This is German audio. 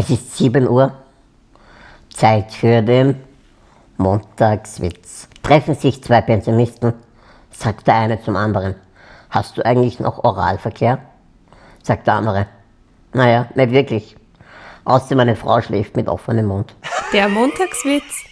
Es ist 7 Uhr. Zeit für den Montagswitz. Treffen sich zwei Pensionisten, sagt der eine zum anderen. Hast du eigentlich noch Oralverkehr? Sagt der andere. Naja, nicht wirklich. Außer meine Frau schläft mit offenem Mund. Der Montagswitz